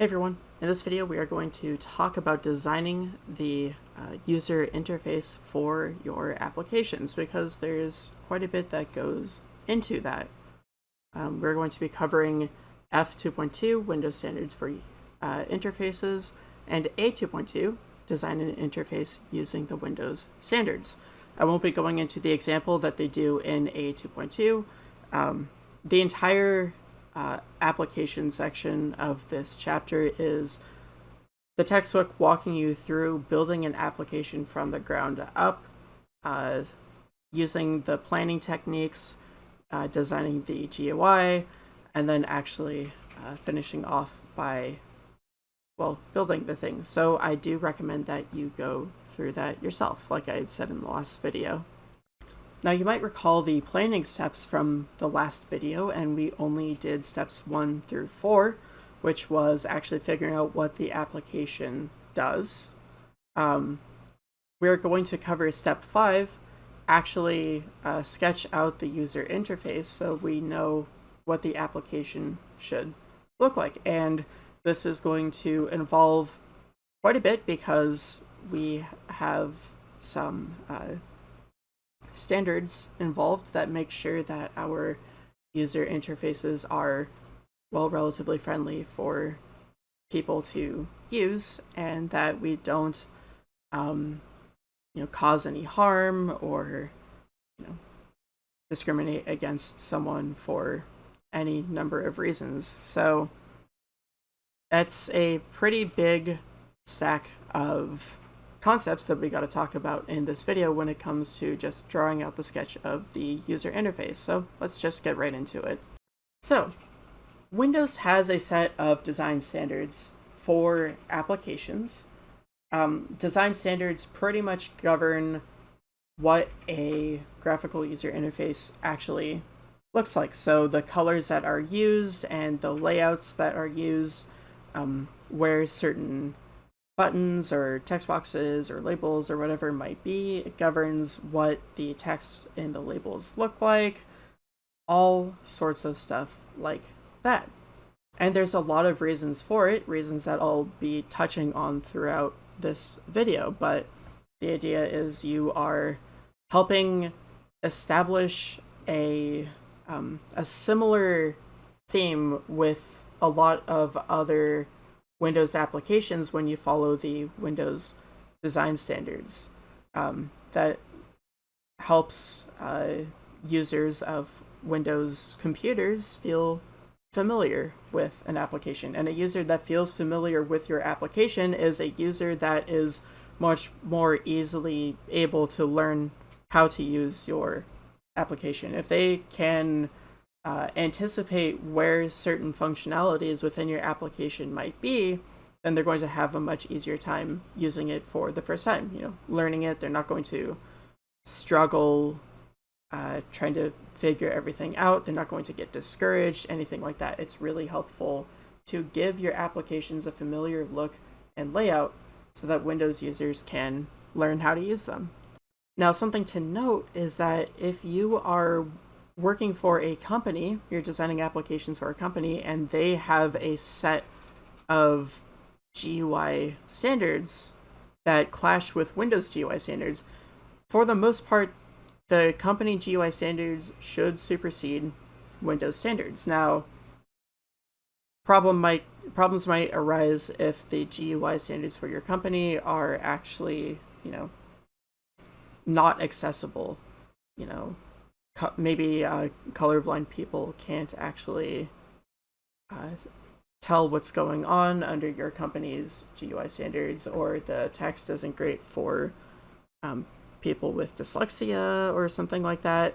Hey everyone, in this video we are going to talk about designing the uh, user interface for your applications because there's quite a bit that goes into that. Um, we're going to be covering F2.2, Windows Standards for uh, Interfaces, and A2.2, Design an Interface using the Windows Standards. I won't be going into the example that they do in A2.2. Um, the entire uh, application section of this chapter is the textbook walking you through building an application from the ground up, uh, using the planning techniques, uh, designing the GUI, and then actually uh, finishing off by, well, building the thing. So I do recommend that you go through that yourself, like I said in the last video. Now you might recall the planning steps from the last video and we only did steps one through four, which was actually figuring out what the application does. Um, we're going to cover step five, actually uh, sketch out the user interface so we know what the application should look like. And this is going to involve quite a bit because we have some uh, standards involved that make sure that our user interfaces are, well, relatively friendly for people to use and that we don't, um, you know, cause any harm or, you know, discriminate against someone for any number of reasons. So that's a pretty big stack of concepts that we got to talk about in this video when it comes to just drawing out the sketch of the user interface. So let's just get right into it. So Windows has a set of design standards for applications. Um, design standards pretty much govern what a graphical user interface actually looks like. So the colors that are used and the layouts that are used, um, where certain buttons or text boxes or labels or whatever it might be. It governs what the text in the labels look like, all sorts of stuff like that. And there's a lot of reasons for it, reasons that I'll be touching on throughout this video, but the idea is you are helping establish a um, a similar theme with a lot of other Windows applications when you follow the Windows design standards. Um, that helps uh, users of Windows computers feel familiar with an application. And a user that feels familiar with your application is a user that is much more easily able to learn how to use your application. If they can uh, anticipate where certain functionalities within your application might be, then they're going to have a much easier time using it for the first time. You know, learning it, they're not going to struggle uh, trying to figure everything out. They're not going to get discouraged, anything like that. It's really helpful to give your applications a familiar look and layout so that Windows users can learn how to use them. Now, something to note is that if you are working for a company, you're designing applications for a company, and they have a set of GUI standards that clash with Windows GUI standards, for the most part, the company GUI standards should supersede Windows standards. Now, problem might problems might arise if the GUI standards for your company are actually, you know, not accessible. You know, maybe uh, colorblind people can't actually uh, tell what's going on under your company's GUI standards, or the text isn't great for um, people with dyslexia or something like that,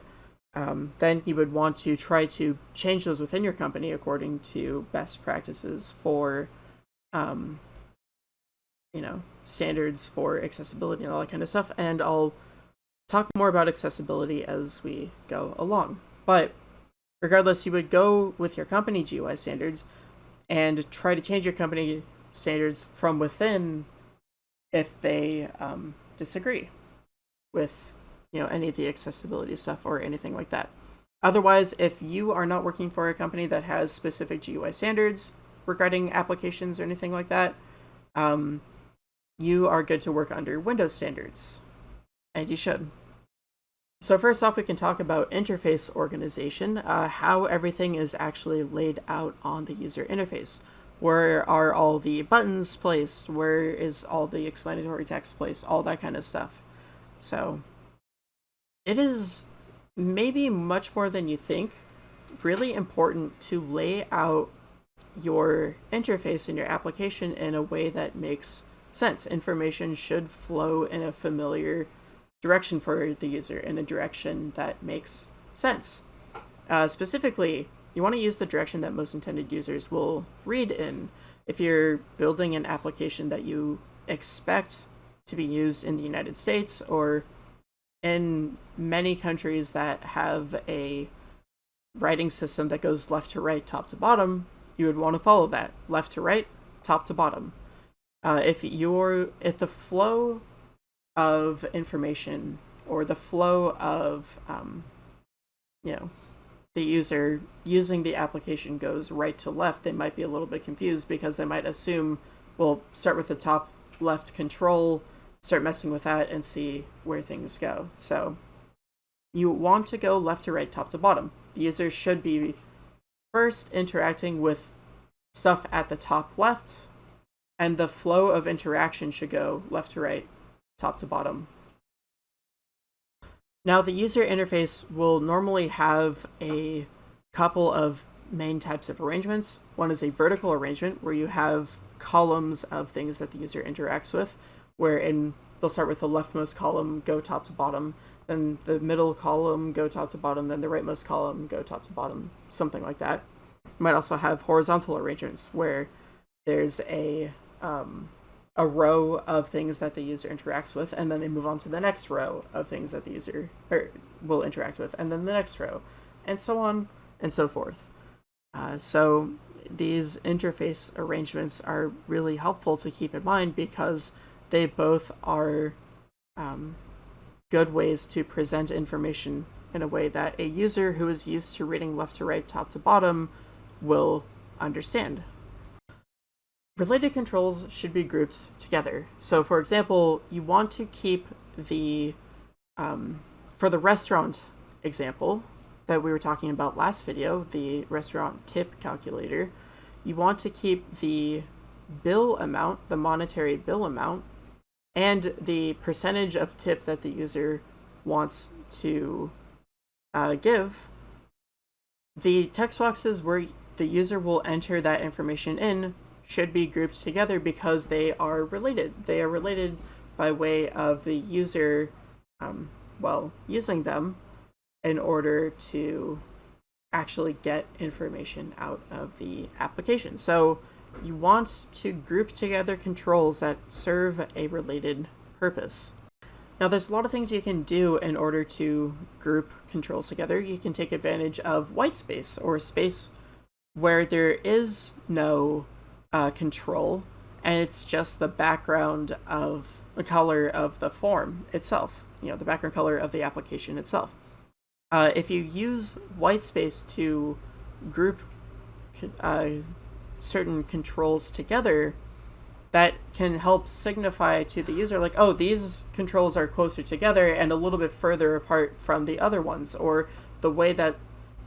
um, then you would want to try to change those within your company according to best practices for, um, you know, standards for accessibility and all that kind of stuff. And I'll talk more about accessibility as we go along. But regardless, you would go with your company GUI standards and try to change your company standards from within if they um, disagree with you know any of the accessibility stuff or anything like that. Otherwise, if you are not working for a company that has specific GUI standards, regarding applications or anything like that, um, you are good to work under Windows standards, and you should. So first off, we can talk about interface organization, uh, how everything is actually laid out on the user interface. Where are all the buttons placed? Where is all the explanatory text placed? All that kind of stuff. So it is maybe much more than you think really important to lay out your interface and your application in a way that makes sense. Information should flow in a familiar direction for the user in a direction that makes sense. Uh, specifically, you want to use the direction that most intended users will read in. If you're building an application that you expect to be used in the United States or in many countries that have a writing system that goes left to right, top to bottom, you would want to follow that left to right, top to bottom. Uh, if you're if the flow of information or the flow of um, you know the user using the application goes right to left they might be a little bit confused because they might assume we'll start with the top left control start messing with that and see where things go. So you want to go left to right top to bottom. The user should be first interacting with stuff at the top left and the flow of interaction should go left to right top to bottom. Now the user interface will normally have a couple of main types of arrangements. One is a vertical arrangement where you have columns of things that the user interacts with, where in they'll start with the leftmost column, go top to bottom, then the middle column, go top to bottom, then the rightmost column, go top to bottom, something like that. You might also have horizontal arrangements where there's a um, a row of things that the user interacts with, and then they move on to the next row of things that the user or will interact with, and then the next row, and so on and so forth. Uh, so these interface arrangements are really helpful to keep in mind because they both are um, good ways to present information in a way that a user who is used to reading left to right, top to bottom will understand. Related controls should be grouped together. So for example, you want to keep the, um, for the restaurant example that we were talking about last video, the restaurant tip calculator, you want to keep the bill amount, the monetary bill amount, and the percentage of tip that the user wants to uh, give. The text boxes where the user will enter that information in should be grouped together because they are related. They are related by way of the user, um, well, using them in order to actually get information out of the application. So you want to group together controls that serve a related purpose. Now there's a lot of things you can do in order to group controls together. You can take advantage of white space or space where there is no uh, control, and it's just the background of the color of the form itself, you know, the background color of the application itself. Uh, if you use white space to group uh, certain controls together, that can help signify to the user like, oh, these controls are closer together and a little bit further apart from the other ones, or the way that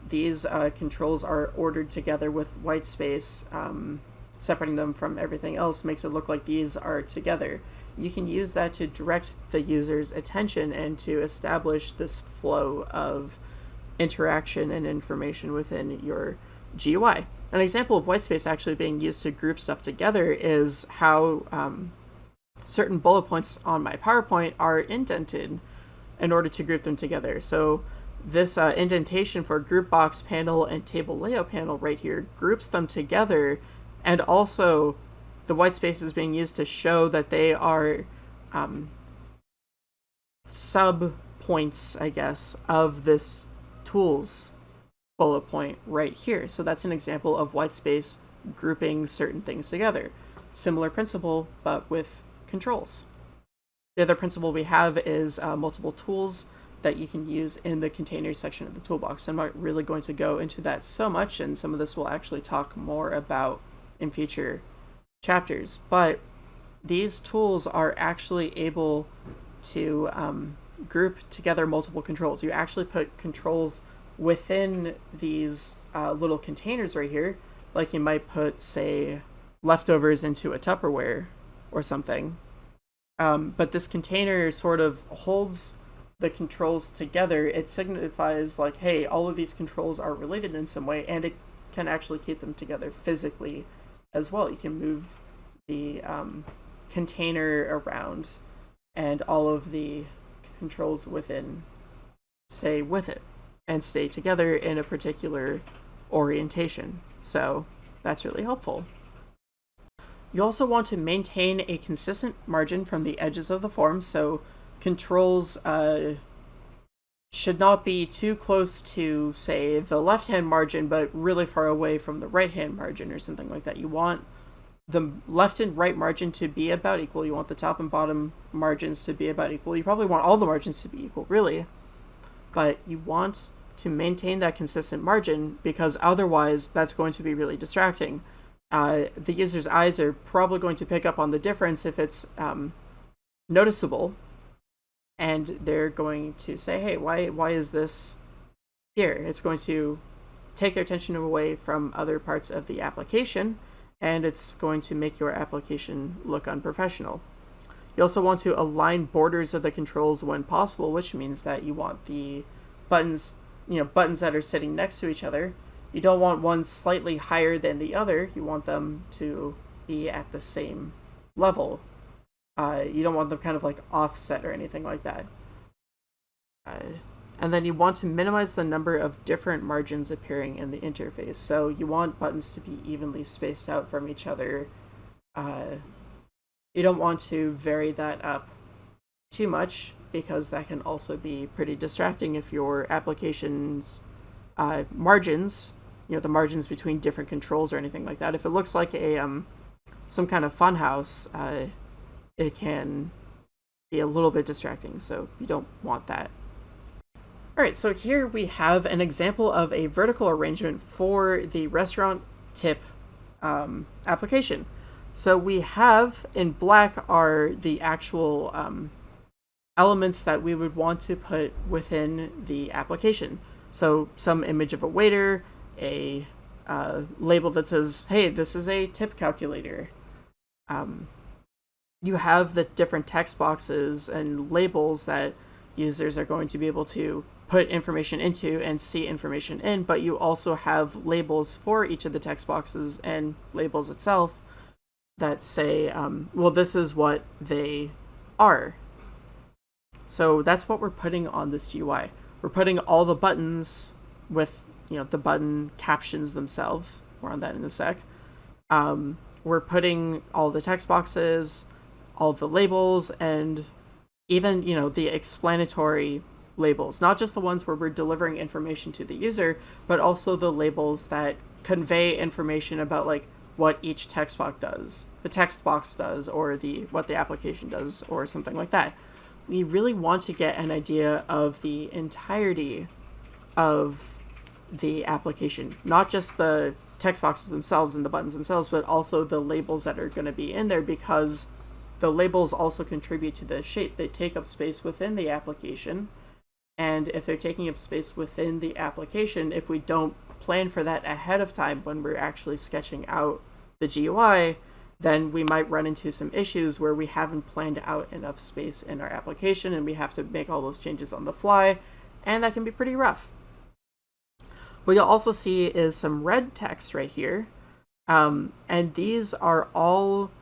these uh, controls are ordered together with white space um, separating them from everything else makes it look like these are together. You can use that to direct the user's attention and to establish this flow of interaction and information within your GUI. An example of whitespace actually being used to group stuff together is how um, certain bullet points on my PowerPoint are indented in order to group them together. So this uh, indentation for group box panel and table layout panel right here groups them together and also the white space is being used to show that they are um, sub points, I guess, of this tools bullet point right here. So that's an example of white space grouping certain things together. Similar principle, but with controls. The other principle we have is uh, multiple tools that you can use in the containers section of the toolbox. I'm not really going to go into that so much, and some of this will actually talk more about in future chapters. But these tools are actually able to um, group together multiple controls. You actually put controls within these uh, little containers right here, like you might put, say, leftovers into a Tupperware or something. Um, but this container sort of holds the controls together. It signifies like, hey, all of these controls are related in some way, and it can actually keep them together physically as well. You can move the um, container around and all of the controls within stay with it and stay together in a particular orientation. So that's really helpful. You also want to maintain a consistent margin from the edges of the form, so controls uh, should not be too close to, say, the left-hand margin, but really far away from the right-hand margin or something like that. You want the left and right margin to be about equal. You want the top and bottom margins to be about equal. You probably want all the margins to be equal, really. But you want to maintain that consistent margin because otherwise that's going to be really distracting uh, the user's eyes are probably going to pick up on the difference if it's um, noticeable, and they're going to say, "Hey, why why is this here?" It's going to take their attention away from other parts of the application, and it's going to make your application look unprofessional. You also want to align borders of the controls when possible, which means that you want the buttons, you know, buttons that are sitting next to each other you don't want one slightly higher than the other. You want them to be at the same level. Uh, you don't want them kind of like offset or anything like that. Uh, and then you want to minimize the number of different margins appearing in the interface. So you want buttons to be evenly spaced out from each other. Uh, you don't want to vary that up too much because that can also be pretty distracting if your application's uh, margins you know the margins between different controls or anything like that. If it looks like a um, some kind of funhouse, uh, it can be a little bit distracting. So you don't want that. All right, so here we have an example of a vertical arrangement for the restaurant tip um, application. So we have in black are the actual um, elements that we would want to put within the application. So some image of a waiter, a uh, label that says, hey, this is a tip calculator. Um, you have the different text boxes and labels that users are going to be able to put information into and see information in, but you also have labels for each of the text boxes and labels itself that say, um, well, this is what they are. So that's what we're putting on this GUI. We're putting all the buttons with you know the button captions themselves. We're on that in a sec. Um, we're putting all the text boxes, all the labels, and even you know the explanatory labels, not just the ones where we're delivering information to the user, but also the labels that convey information about like what each text box does, the text box does, or the what the application does, or something like that. We really want to get an idea of the entirety of the application, not just the text boxes themselves and the buttons themselves, but also the labels that are going to be in there because the labels also contribute to the shape. They take up space within the application. And if they're taking up space within the application, if we don't plan for that ahead of time when we're actually sketching out the GUI, then we might run into some issues where we haven't planned out enough space in our application and we have to make all those changes on the fly, and that can be pretty rough. What you'll also see is some red text right here. Um, and these are all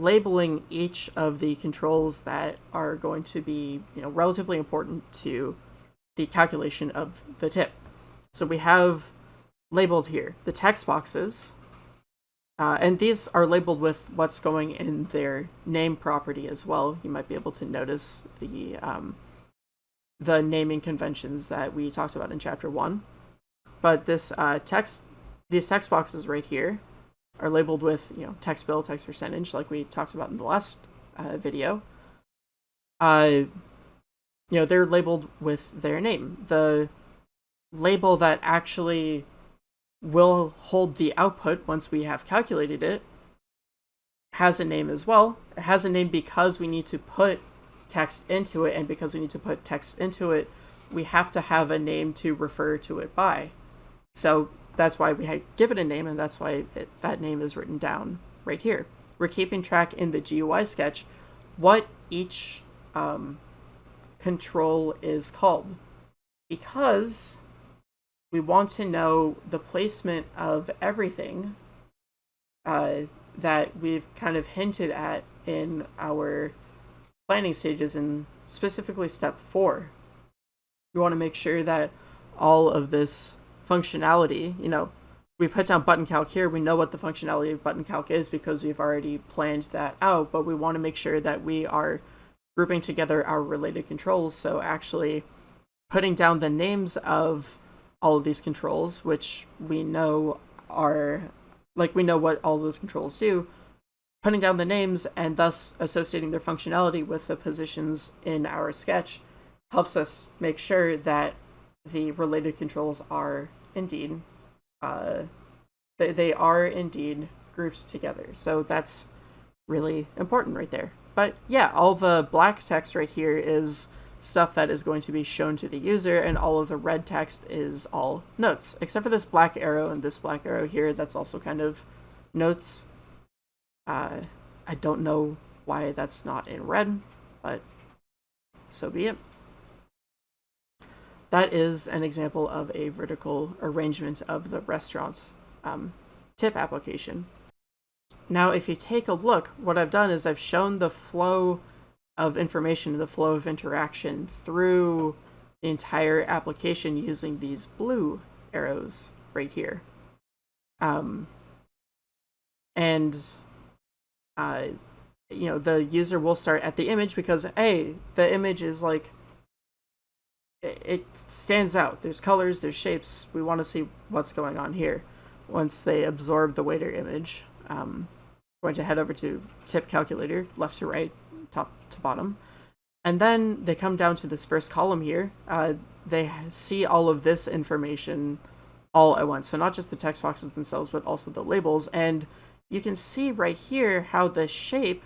labeling each of the controls that are going to be you know, relatively important to the calculation of the tip. So we have labeled here the text boxes, uh, and these are labeled with what's going in their name property as well. You might be able to notice the um, the naming conventions that we talked about in chapter one. But this uh, text, these text boxes right here are labeled with, you know, text bill, text percentage, like we talked about in the last uh, video. Uh, you know, they're labeled with their name. The label that actually will hold the output once we have calculated it, has a name as well. It has a name because we need to put text into it, and because we need to put text into it, we have to have a name to refer to it by. So that's why we had give it a name, and that's why it, that name is written down right here. We're keeping track in the GUI sketch what each um, control is called because we want to know the placement of everything uh, that we've kind of hinted at in our planning stages and specifically step four. We want to make sure that all of this functionality, you know, we put down button calc here, we know what the functionality of button calc is because we've already planned that out, but we want to make sure that we are grouping together our related controls. So actually putting down the names of all of these controls, which we know are like we know what all those controls do, putting down the names and thus associating their functionality with the positions in our sketch helps us make sure that the related controls are indeed uh, they, they are indeed groups together. So that's really important right there. But yeah, all the black text right here is stuff that is going to be shown to the user, and all of the red text is all notes, except for this black arrow and this black arrow here, that's also kind of notes. Uh, I don't know why that's not in red, but so be it. That is an example of a vertical arrangement of the restaurant um, tip application. Now, if you take a look, what I've done is I've shown the flow of information, the flow of interaction through the entire application using these blue arrows right here. Um, and, uh, you know, the user will start at the image because, hey, the image is like it stands out. There's colors, there's shapes. We want to see what's going on here. Once they absorb the waiter image, um, we're going to head over to tip calculator, left to right, top to bottom. And then they come down to this first column here. Uh, they see all of this information all at once. So not just the text boxes themselves, but also the labels. And you can see right here how the shape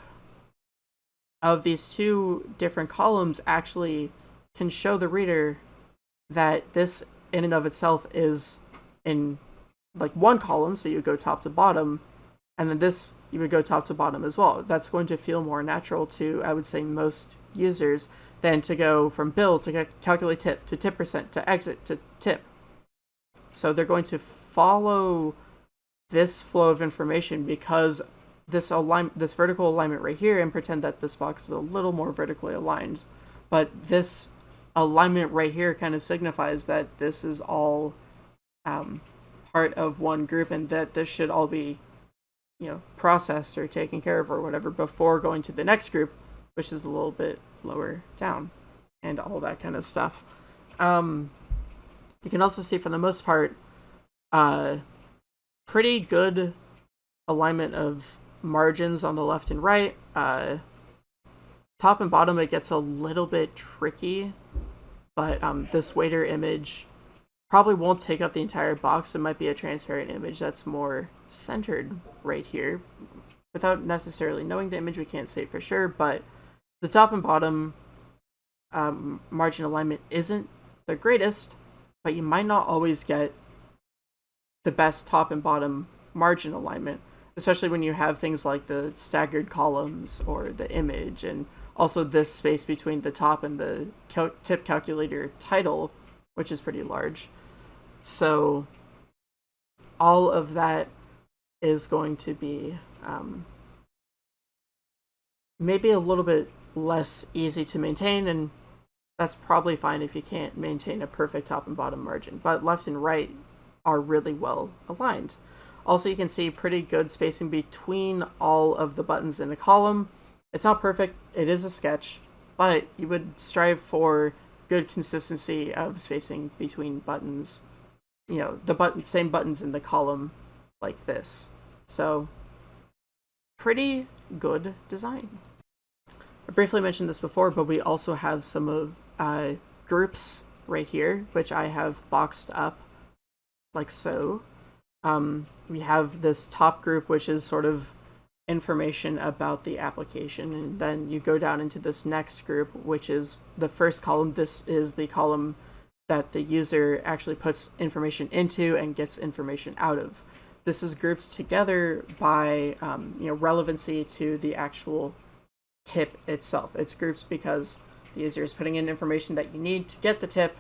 of these two different columns actually can show the reader that this in and of itself is in like one column, so you go top to bottom, and then this you would go top to bottom as well. That's going to feel more natural to, I would say, most users than to go from bill to calculate tip to tip percent to exit to tip. So they're going to follow this flow of information because this align this vertical alignment right here and pretend that this box is a little more vertically aligned. But this alignment right here kind of signifies that this is all um, part of one group and that this should all be, you know, processed or taken care of or whatever before going to the next group, which is a little bit lower down and all that kind of stuff. Um, you can also see for the most part, uh, pretty good alignment of margins on the left and right. Uh, top and bottom, it gets a little bit tricky but um, this waiter image probably won't take up the entire box. It might be a transparent image that's more centered right here. Without necessarily knowing the image, we can't say for sure, but the top and bottom um, margin alignment isn't the greatest, but you might not always get the best top and bottom margin alignment, especially when you have things like the staggered columns or the image and also this space between the top and the cal tip calculator title, which is pretty large. So all of that is going to be um, maybe a little bit less easy to maintain and that's probably fine if you can't maintain a perfect top and bottom margin, but left and right are really well aligned. Also, you can see pretty good spacing between all of the buttons in a column, it's not perfect, it is a sketch, but you would strive for good consistency of spacing between buttons. You know, the button same buttons in the column like this. So pretty good design. I briefly mentioned this before, but we also have some of uh, groups right here, which I have boxed up like so. um, we have this top group, which is sort of information about the application. And then you go down into this next group, which is the first column. This is the column that the user actually puts information into and gets information out of. This is grouped together by um, you know relevancy to the actual tip itself. It's grouped because the user is putting in information that you need to get the tip,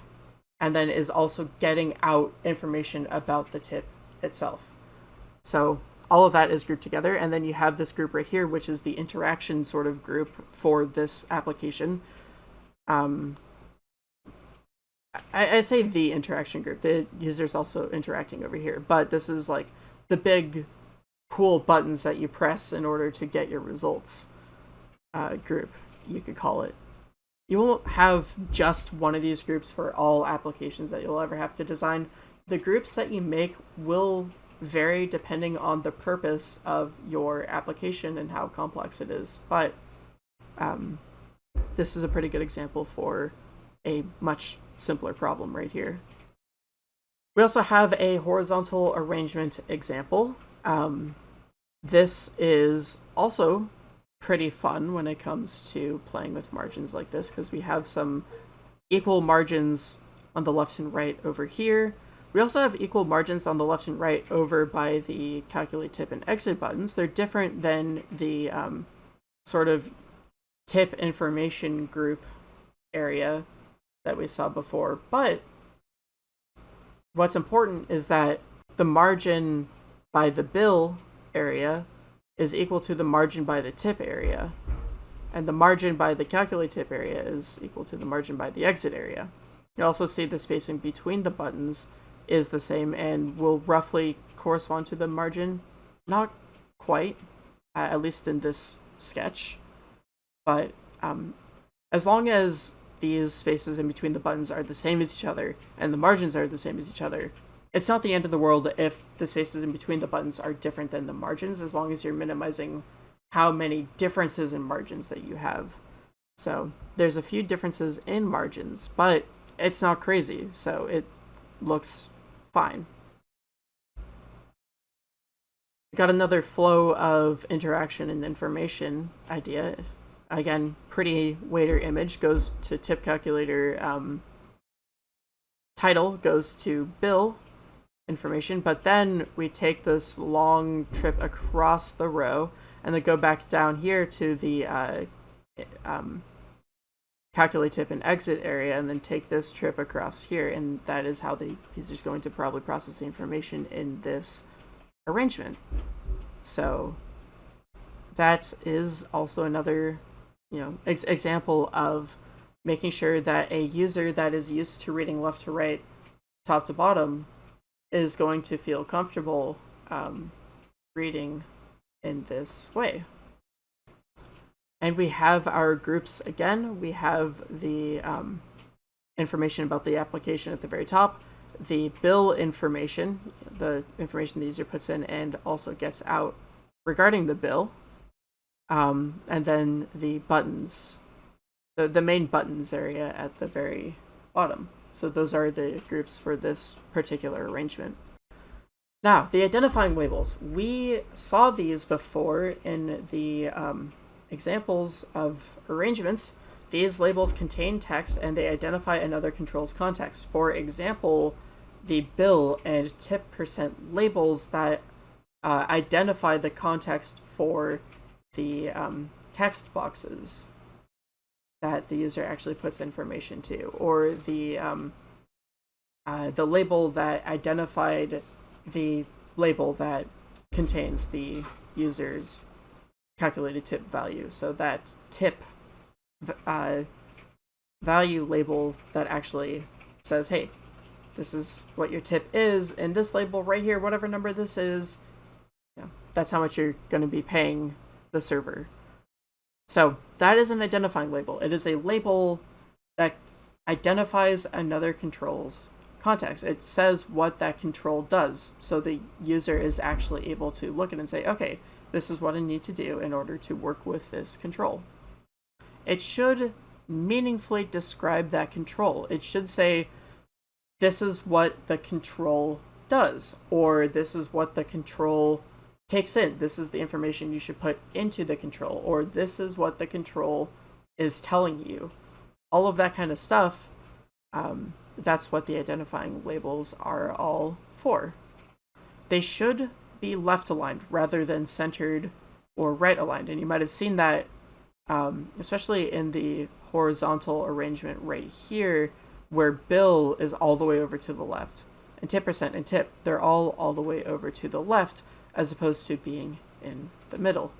and then is also getting out information about the tip itself. So all of that is grouped together, and then you have this group right here, which is the interaction sort of group for this application. Um, I, I say the interaction group. The user's also interacting over here, but this is like the big cool buttons that you press in order to get your results uh, group, you could call it. You won't have just one of these groups for all applications that you'll ever have to design. The groups that you make will vary depending on the purpose of your application and how complex it is. But um, this is a pretty good example for a much simpler problem right here. We also have a horizontal arrangement example. Um, this is also pretty fun when it comes to playing with margins like this because we have some equal margins on the left and right over here. We also have equal margins on the left and right over by the calculate tip and exit buttons. They're different than the um, sort of tip information group area that we saw before, but what's important is that the margin by the bill area is equal to the margin by the tip area. And the margin by the calculate tip area is equal to the margin by the exit area. You also see the spacing between the buttons is the same and will roughly correspond to the margin. Not quite, uh, at least in this sketch. But um, as long as these spaces in between the buttons are the same as each other and the margins are the same as each other, it's not the end of the world if the spaces in between the buttons are different than the margins, as long as you're minimizing how many differences in margins that you have. So there's a few differences in margins, but it's not crazy, so it looks fine. Got another flow of interaction and information idea. Again, pretty waiter image goes to tip calculator. Um, title goes to bill information, but then we take this long trip across the row and then go back down here to the uh, um, calculate tip and exit area and then take this trip across here and that is how the user is going to probably process the information in this arrangement. So that is also another you know ex example of making sure that a user that is used to reading left to right top to bottom is going to feel comfortable um, reading in this way. And we have our groups again. We have the um, information about the application at the very top, the bill information, the information the user puts in and also gets out regarding the bill, um, and then the buttons, the, the main buttons area at the very bottom. So those are the groups for this particular arrangement. Now, the identifying labels. We saw these before in the um, examples of arrangements. These labels contain text and they identify another control's context. For example, the bill and tip percent labels that uh, identify the context for the um, text boxes that the user actually puts information to, or the um, uh, the label that identified the label that contains the user's calculated tip value. So that tip uh, value label that actually says, hey, this is what your tip is, and this label right here, whatever number this is, yeah, that's how much you're going to be paying the server. So that is an identifying label. It is a label that identifies another control's context. It says what that control does. So the user is actually able to look at it and say, okay, this is what I need to do in order to work with this control. It should meaningfully describe that control. It should say, this is what the control does, or this is what the control takes in. This is the information you should put into the control, or this is what the control is telling you. All of that kind of stuff, um, that's what the identifying labels are all for. They should be left aligned rather than centered or right aligned. And you might have seen that, um, especially in the horizontal arrangement right here, where bill is all the way over to the left. And tip percent and tip, they're all all the way over to the left as opposed to being in the middle.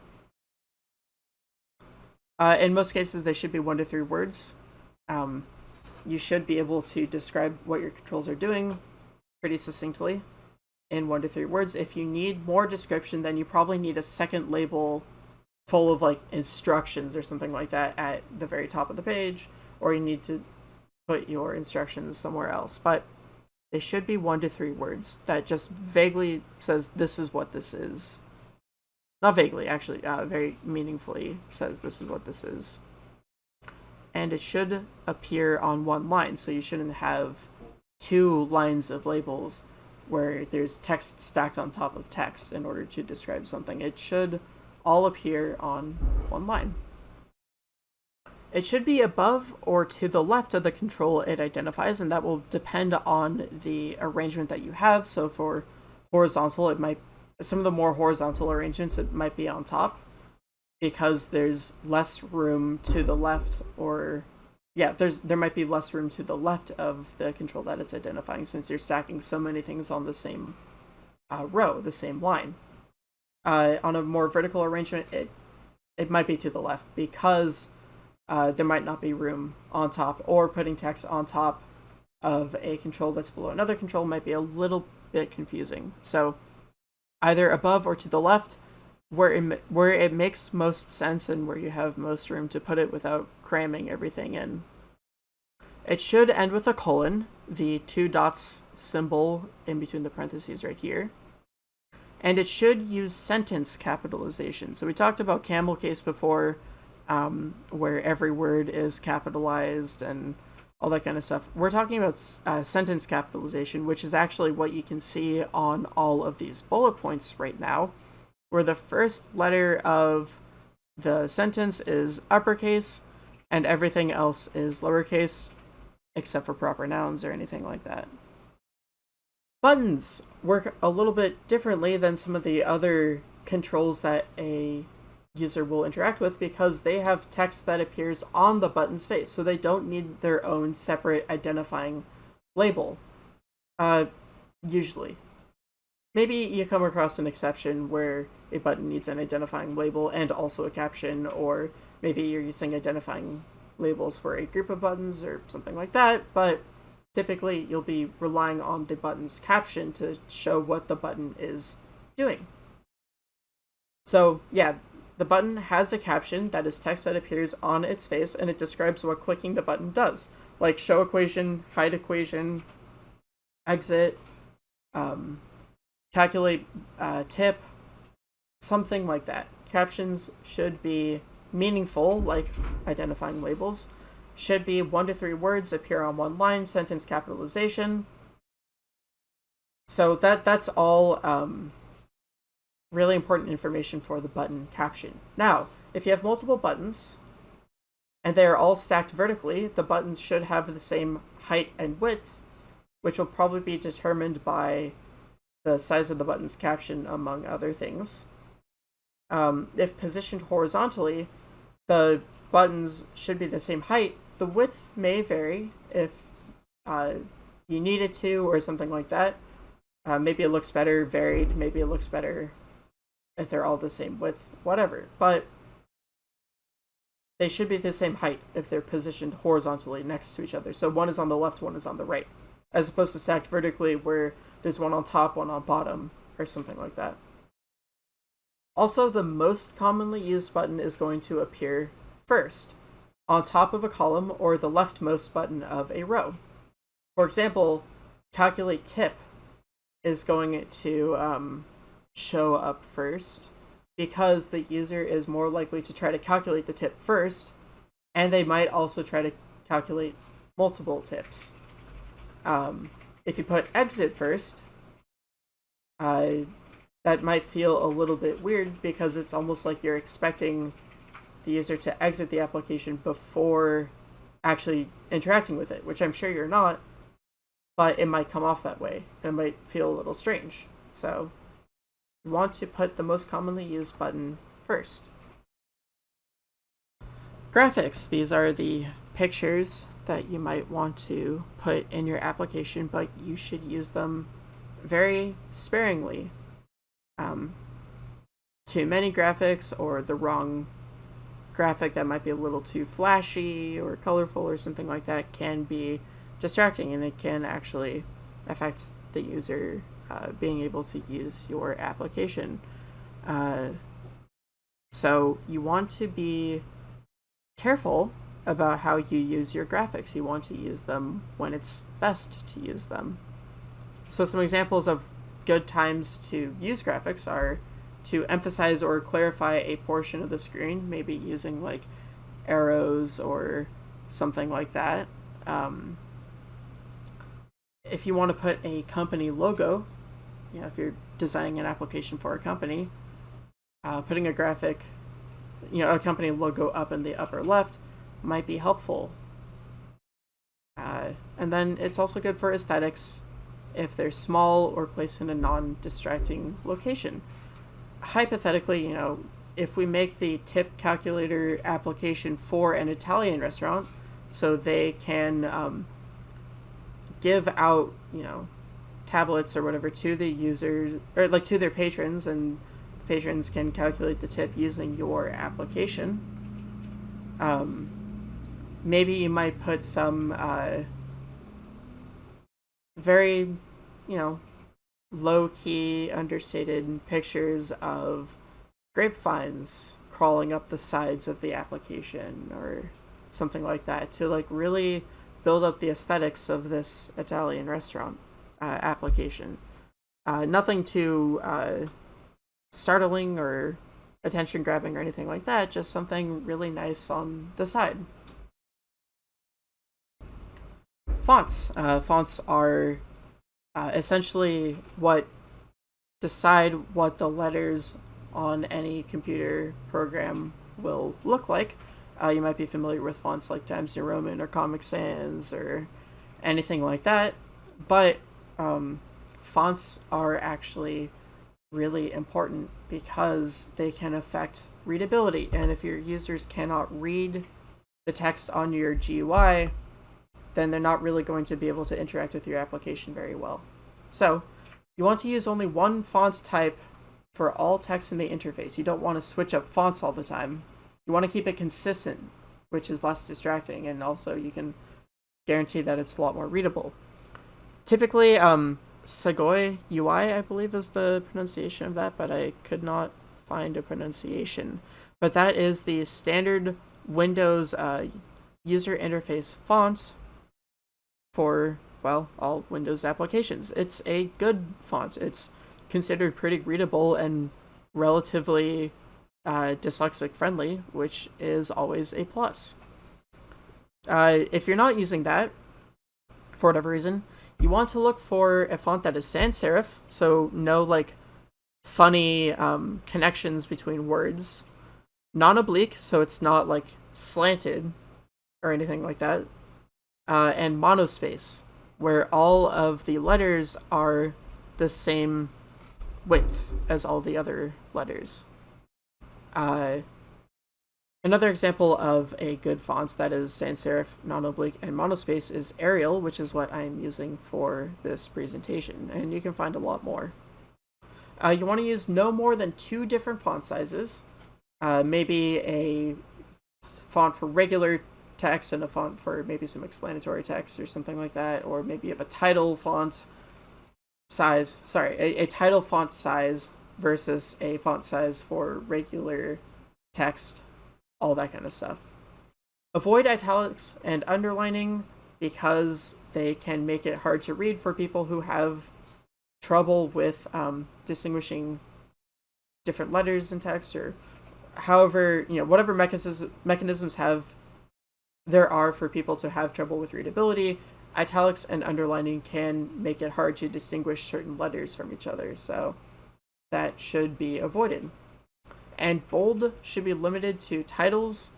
Uh, in most cases, they should be one to three words. Um, you should be able to describe what your controls are doing pretty succinctly in one to three words. If you need more description, then you probably need a second label full of like instructions or something like that at the very top of the page, or you need to put your instructions somewhere else. But they should be one to three words that just vaguely says this is what this is. Not vaguely, actually, uh, very meaningfully says this is what this is. And it should appear on one line, so you shouldn't have two lines of labels where there's text stacked on top of text in order to describe something. It should all appear on one line. It should be above or to the left of the control it identifies, and that will depend on the arrangement that you have. So for horizontal, it might, some of the more horizontal arrangements, it might be on top because there's less room to the left or yeah, there's there might be less room to the left of the control that it's identifying since you're stacking so many things on the same uh, row, the same line. Uh, on a more vertical arrangement, it it might be to the left because uh, there might not be room on top, or putting text on top of a control that's below another control might be a little bit confusing. So either above or to the left, where it, where it makes most sense and where you have most room to put it without cramming everything in. It should end with a colon, the two dots symbol in between the parentheses right here. And it should use sentence capitalization. So we talked about camel case before, um, where every word is capitalized and all that kind of stuff. We're talking about uh, sentence capitalization, which is actually what you can see on all of these bullet points right now, where the first letter of the sentence is uppercase and everything else is lowercase, except for proper nouns or anything like that. Buttons work a little bit differently than some of the other controls that a user will interact with because they have text that appears on the button's face, so they don't need their own separate identifying label. Uh, usually. Maybe you come across an exception where a button needs an identifying label and also a caption, or maybe you're using identifying labels for a group of buttons or something like that, but typically you'll be relying on the button's caption to show what the button is doing. So yeah, the button has a caption that is text that appears on its face and it describes what clicking the button does, like show equation, hide equation, exit, um, calculate uh, tip, something like that. Captions should be meaningful, like identifying labels, should be one to three words, appear on one line, sentence capitalization. So that that's all um, really important information for the button caption. Now, if you have multiple buttons, and they are all stacked vertically, the buttons should have the same height and width, which will probably be determined by the size of the button's caption, among other things. Um, if positioned horizontally, the buttons should be the same height. The width may vary if uh, you need it to or something like that. Uh, maybe it looks better varied, maybe it looks better if they're all the same width, whatever. But they should be the same height if they're positioned horizontally next to each other. So one is on the left, one is on the right, as opposed to stacked vertically where there's one on top, one on bottom, or something like that. Also, the most commonly used button is going to appear first, on top of a column or the leftmost button of a row. For example, calculate tip is going to um, show up first because the user is more likely to try to calculate the tip first, and they might also try to calculate multiple tips. Um, if you put exit first, uh, that might feel a little bit weird because it's almost like you're expecting the user to exit the application before actually interacting with it, which I'm sure you're not, but it might come off that way and it might feel a little strange. So you want to put the most commonly used button first. Graphics, these are the pictures that you might want to put in your application, but you should use them very sparingly. Um, too many graphics or the wrong graphic that might be a little too flashy or colorful or something like that can be distracting and it can actually affect the user uh, being able to use your application. Uh, so you want to be careful about how you use your graphics. You want to use them when it's best to use them. So some examples of good times to use graphics are to emphasize or clarify a portion of the screen, maybe using like arrows or something like that. Um, if you want to put a company logo, you know, if you're designing an application for a company, uh, putting a graphic, you know, a company logo up in the upper left might be helpful. Uh, and then it's also good for aesthetics if they're small or placed in a non-distracting location. Hypothetically, you know, if we make the tip calculator application for an Italian restaurant, so they can um, give out, you know, tablets or whatever to the users or like to their patrons, and the patrons can calculate the tip using your application. Um, maybe you might put some uh, very, you know, low key, understated pictures of grapevines crawling up the sides of the application or something like that to like really build up the aesthetics of this Italian restaurant uh, application. Uh, nothing too uh, startling or attention grabbing or anything like that, just something really nice on the side. Fonts. Uh, fonts are uh, essentially what decide what the letters on any computer program will look like. Uh, you might be familiar with fonts like Times New Roman or Comic Sans or anything like that, but um, fonts are actually really important because they can affect readability. And if your users cannot read the text on your GUI, then they're not really going to be able to interact with your application very well. So you want to use only one font type for all text in the interface. You don't want to switch up fonts all the time. You want to keep it consistent, which is less distracting, and also you can guarantee that it's a lot more readable. Typically, um, Segoe UI, I believe is the pronunciation of that, but I could not find a pronunciation. But that is the standard Windows uh, user interface font for, well, all Windows applications. It's a good font. It's considered pretty readable and relatively uh, dyslexic friendly, which is always a plus. Uh, if you're not using that, for whatever reason, you want to look for a font that is sans serif, so no like funny um, connections between words. Non-oblique, so it's not like slanted or anything like that uh, and monospace, where all of the letters are the same width as all the other letters. Uh, another example of a good font that is sans serif, non-oblique, and monospace is Arial, which is what I'm using for this presentation, and you can find a lot more. Uh, you want to use no more than two different font sizes, uh, maybe a font for regular text and a font for maybe some explanatory text or something like that, or maybe you have a title font size, sorry, a, a title font size versus a font size for regular text, all that kind of stuff. Avoid italics and underlining because they can make it hard to read for people who have trouble with um, distinguishing different letters in text or however, you know, whatever mechanisms, mechanisms have there are for people to have trouble with readability. italics and underlining can make it hard to distinguish certain letters from each other, so that should be avoided. And bold should be limited to titles,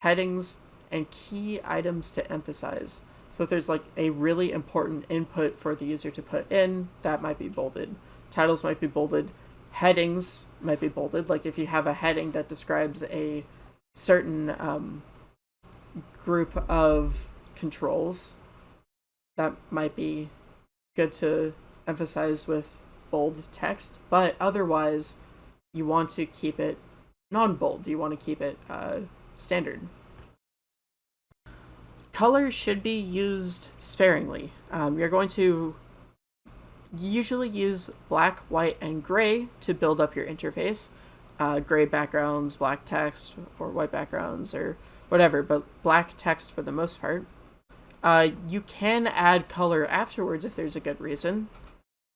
headings, and key items to emphasize. So if there's like a really important input for the user to put in, that might be bolded. Titles might be bolded. Headings might be bolded. Like if you have a heading that describes a certain um, group of controls, that might be good to emphasize with bold text. But otherwise, you want to keep it non-bold. You want to keep it uh, standard color should be used sparingly. Um, you're going to usually use black, white, and gray to build up your interface. Uh, gray backgrounds, black text, or white backgrounds, or whatever, but black text for the most part. Uh, you can add color afterwards if there's a good reason,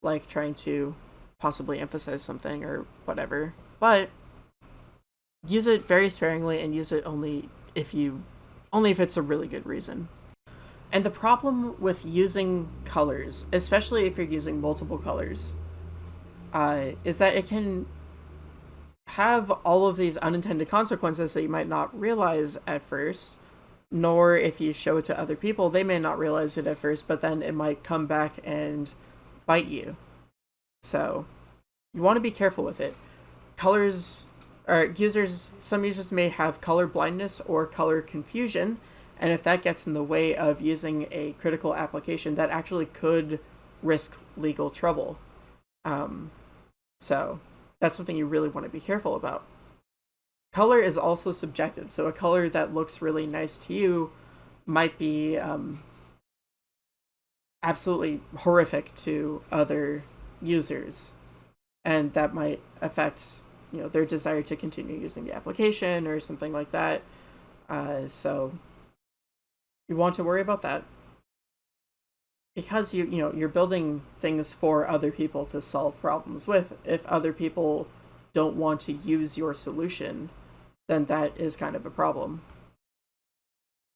like trying to possibly emphasize something or whatever, but use it very sparingly and use it only if you only if it's a really good reason. And the problem with using colors, especially if you're using multiple colors, uh, is that it can have all of these unintended consequences that you might not realize at first, nor if you show it to other people, they may not realize it at first, but then it might come back and bite you. So, you want to be careful with it. Colors or users, some users may have color blindness or color confusion, and if that gets in the way of using a critical application, that actually could risk legal trouble. Um, so that's something you really want to be careful about. Color is also subjective, so a color that looks really nice to you might be um, absolutely horrific to other users, and that might affect you know their desire to continue using the application or something like that. Uh, so you want to worry about that because you you know you're building things for other people to solve problems with. If other people don't want to use your solution, then that is kind of a problem.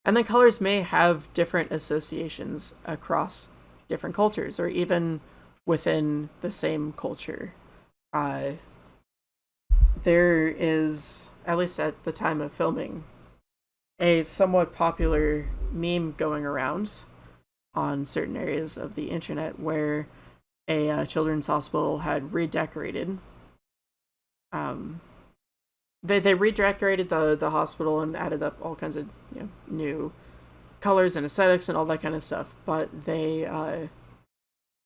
And then colors may have different associations across different cultures or even within the same culture. Uh, there is, at least at the time of filming, a somewhat popular meme going around on certain areas of the internet where a uh, children's hospital had redecorated. Um, they they redecorated the the hospital and added up all kinds of you know new colors and aesthetics and all that kind of stuff. But they uh,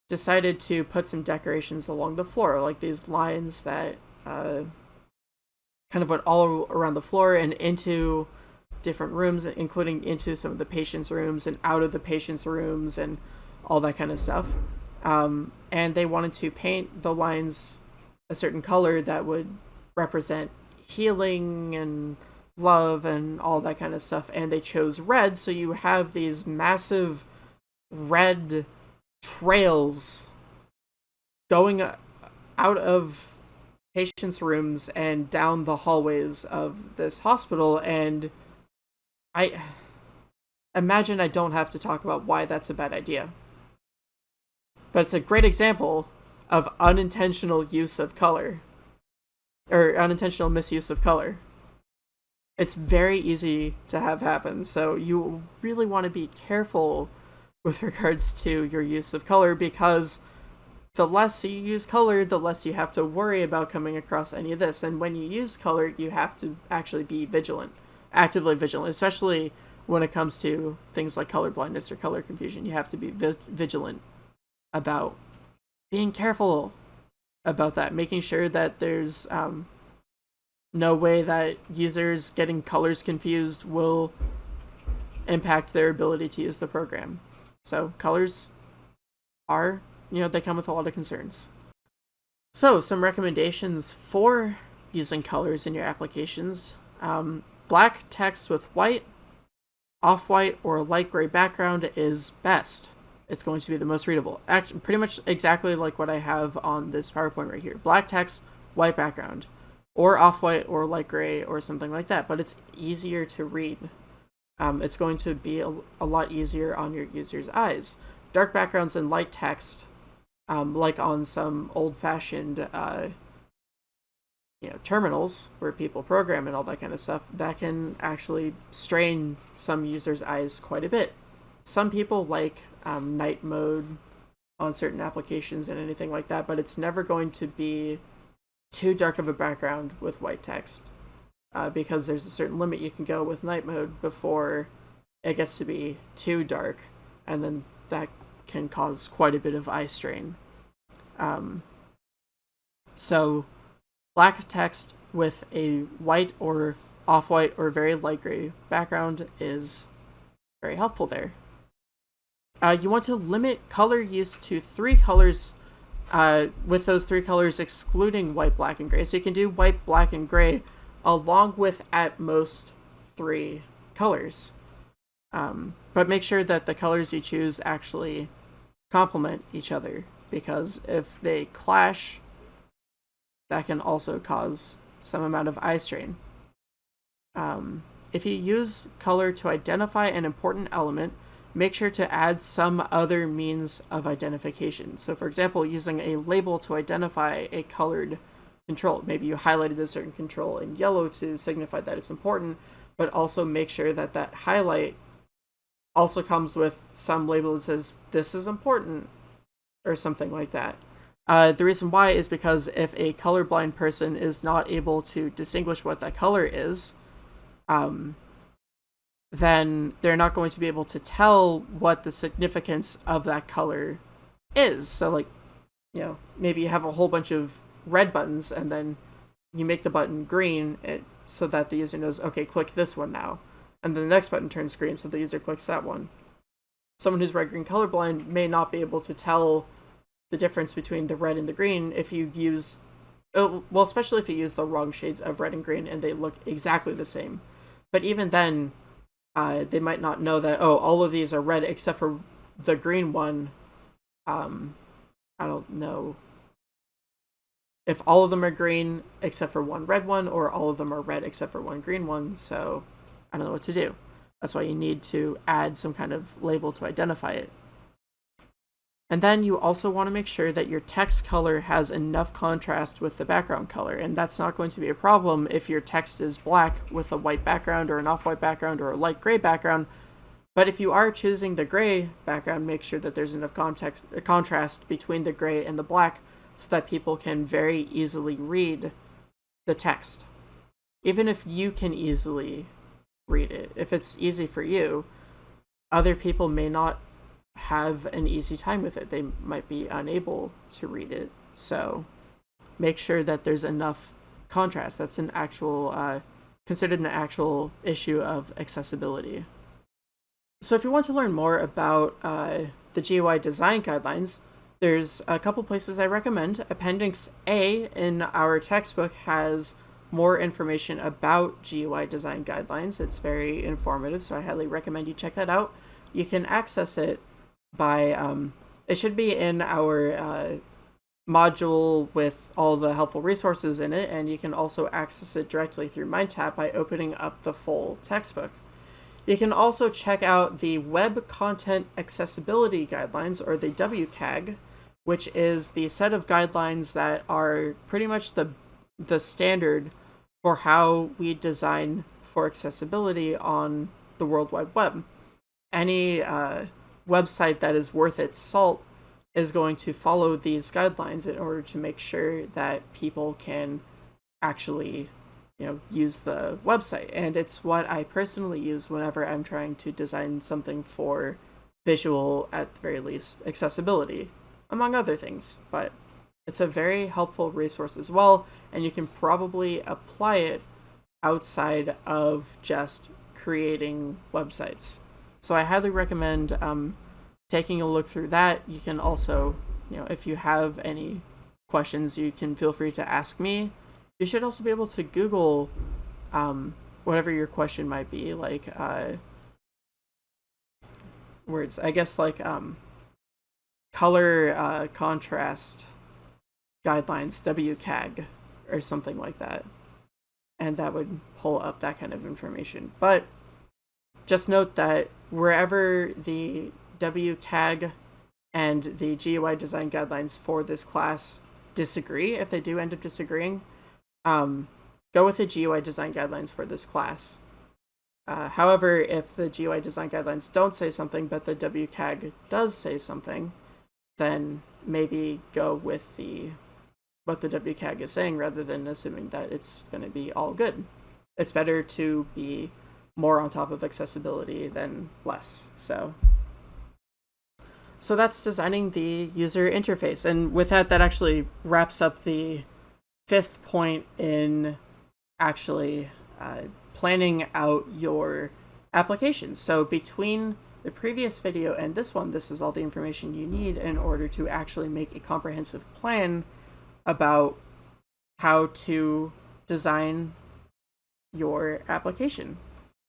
decided to put some decorations along the floor, like these lines that uh, kind of went all around the floor and into different rooms, including into some of the patients' rooms and out of the patients' rooms and all that kind of stuff. Um, and they wanted to paint the lines a certain color that would represent healing and love and all that kind of stuff. And they chose red, so you have these massive red trails going out of patients' rooms and down the hallways of this hospital, and I imagine I don't have to talk about why that's a bad idea. But it's a great example of unintentional use of color, or unintentional misuse of color. It's very easy to have happen, so you really want to be careful with regards to your use of color because the less you use color, the less you have to worry about coming across any of this. And when you use color, you have to actually be vigilant, actively vigilant, especially when it comes to things like color blindness or color confusion. You have to be vi vigilant about being careful about that, making sure that there's um, no way that users getting colors confused will impact their ability to use the program. So colors are you know, they come with a lot of concerns. So, some recommendations for using colors in your applications. Um, black text with white, off-white, or light gray background is best. It's going to be the most readable. Actually, pretty much exactly like what I have on this PowerPoint right here. Black text, white background, or off-white or light gray or something like that, but it's easier to read. um, it's going to be a, a, lot easier on your user's eyes. Dark backgrounds and light text, um, like on some old-fashioned uh, you know terminals where people program and all that kind of stuff, that can actually strain some users' eyes quite a bit. Some people like um, night mode on certain applications and anything like that, but it's never going to be too dark of a background with white text uh, because there's a certain limit you can go with night mode before it gets to be too dark, and then that can cause quite a bit of eye strain. Um, so, black text with a white or off-white or very light gray background is very helpful there. Uh, you want to limit color use to three colors uh, with those three colors excluding white, black, and gray. So you can do white, black, and gray along with at most three colors. Um, but make sure that the colors you choose actually complement each other because if they clash, that can also cause some amount of eye strain. Um, if you use color to identify an important element, make sure to add some other means of identification. So for example, using a label to identify a colored control. Maybe you highlighted a certain control in yellow to signify that it's important, but also make sure that that highlight also comes with some label that says this is important or something like that. Uh, the reason why is because if a colorblind person is not able to distinguish what that color is, um, then they're not going to be able to tell what the significance of that color is. So, like, you know, maybe you have a whole bunch of red buttons and then you make the button green it, so that the user knows, okay, click this one now. And then the next button turns green so the user clicks that one. Someone who's red-green colorblind may not be able to tell the difference between the red and the green if you use, uh, well, especially if you use the wrong shades of red and green and they look exactly the same. But even then, uh, they might not know that, oh, all of these are red except for the green one. Um, I don't know if all of them are green except for one red one, or all of them are red except for one green one, so I don't know what to do. That's why you need to add some kind of label to identify it. And then you also want to make sure that your text color has enough contrast with the background color, and that's not going to be a problem if your text is black with a white background or an off-white background or a light gray background. But if you are choosing the gray background, make sure that there's enough context, uh, contrast between the gray and the black so that people can very easily read the text. Even if you can easily read it, if it's easy for you, other people may not have an easy time with it. They might be unable to read it. So make sure that there's enough contrast. That's an actual, uh, considered an actual issue of accessibility. So if you want to learn more about uh, the GUI design guidelines, there's a couple places I recommend. Appendix A in our textbook has more information about GUI design guidelines. It's very informative, so I highly recommend you check that out. You can access it by, um, it should be in our uh, module with all the helpful resources in it, and you can also access it directly through MindTap by opening up the full textbook. You can also check out the Web Content Accessibility Guidelines, or the WCAG, which is the set of guidelines that are pretty much the the standard for how we design for accessibility on the World Wide Web. Any uh, website that is worth its salt is going to follow these guidelines in order to make sure that people can actually you know use the website. And it's what I personally use whenever I'm trying to design something for visual at the very least accessibility among other things. But it's a very helpful resource as well and you can probably apply it outside of just creating websites so I highly recommend um, taking a look through that. You can also, you know, if you have any questions, you can feel free to ask me. You should also be able to Google um, whatever your question might be, like uh, words. I guess like um, color uh, contrast guidelines, WCAG, or something like that. And that would pull up that kind of information. But just note that wherever the WCAG and the GUI design guidelines for this class disagree, if they do end up disagreeing, um, go with the GUI design guidelines for this class. Uh, however, if the GUI design guidelines don't say something, but the WCAG does say something, then maybe go with the what the WCAG is saying rather than assuming that it's going to be all good. It's better to be more on top of accessibility than less. So so that's designing the user interface. And with that, that actually wraps up the fifth point in actually uh, planning out your application. So between the previous video and this one, this is all the information you need in order to actually make a comprehensive plan about how to design your application.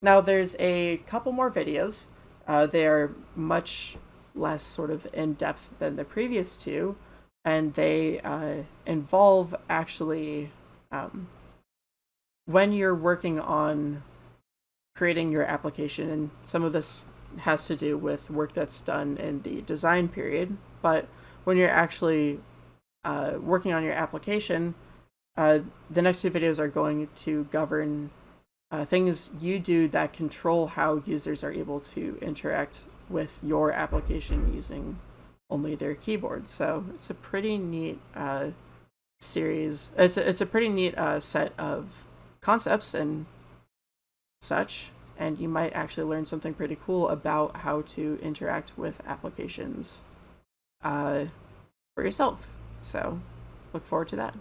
Now there's a couple more videos. Uh, they are much less sort of in-depth than the previous two, and they uh, involve actually um, when you're working on creating your application, and some of this has to do with work that's done in the design period, but when you're actually uh, working on your application, uh, the next two videos are going to govern uh, things you do that control how users are able to interact with your application using only their keyboard. So it's a pretty neat uh, series. It's a, it's a pretty neat uh, set of concepts and such, and you might actually learn something pretty cool about how to interact with applications uh, for yourself. So look forward to that.